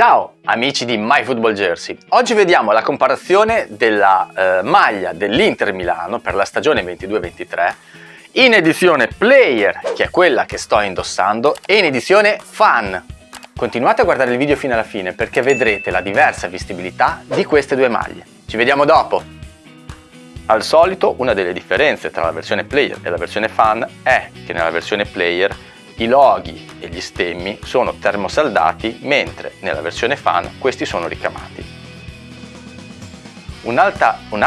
Ciao amici di MyFootballJersey, oggi vediamo la comparazione della eh, maglia dell'Inter Milano per la stagione 22-23 in edizione Player, che è quella che sto indossando, e in edizione Fan. Continuate a guardare il video fino alla fine perché vedrete la diversa vestibilità di queste due maglie. Ci vediamo dopo! Al solito una delle differenze tra la versione Player e la versione Fan è che nella versione Player i loghi e gli stemmi sono termosaldati mentre nella versione fan questi sono ricamati. Un'altra un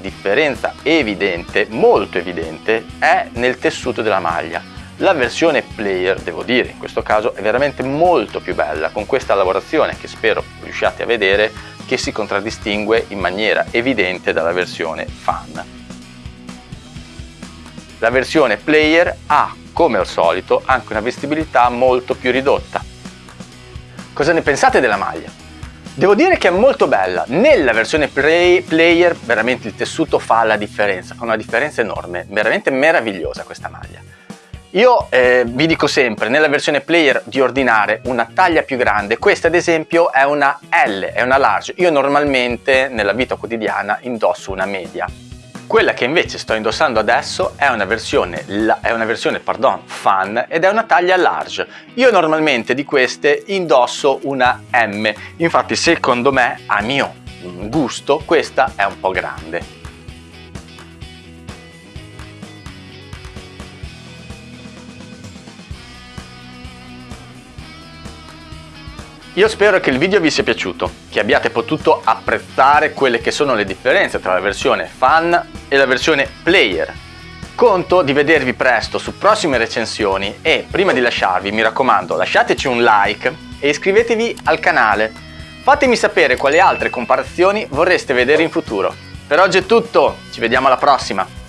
differenza evidente, molto evidente, è nel tessuto della maglia. La versione player, devo dire, in questo caso è veramente molto più bella con questa lavorazione che spero riusciate a vedere che si contraddistingue in maniera evidente dalla versione fan. La versione player ha come al solito, anche una vestibilità molto più ridotta. Cosa ne pensate della maglia? Devo dire che è molto bella, nella versione play, player veramente il tessuto fa la differenza, fa una differenza enorme, veramente meravigliosa questa maglia. Io eh, vi dico sempre nella versione player di ordinare una taglia più grande, questa ad esempio è una L, è una large, io normalmente nella vita quotidiana indosso una media, quella che invece sto indossando adesso è una versione, è una versione pardon, fan ed è una taglia large. Io normalmente di queste indosso una M, infatti secondo me, a mio gusto, questa è un po' grande. Io spero che il video vi sia piaciuto, che abbiate potuto apprezzare quelle che sono le differenze tra la versione fan e la versione player. Conto di vedervi presto su prossime recensioni e prima di lasciarvi mi raccomando lasciateci un like e iscrivetevi al canale. Fatemi sapere quali altre comparazioni vorreste vedere in futuro. Per oggi è tutto, ci vediamo alla prossima!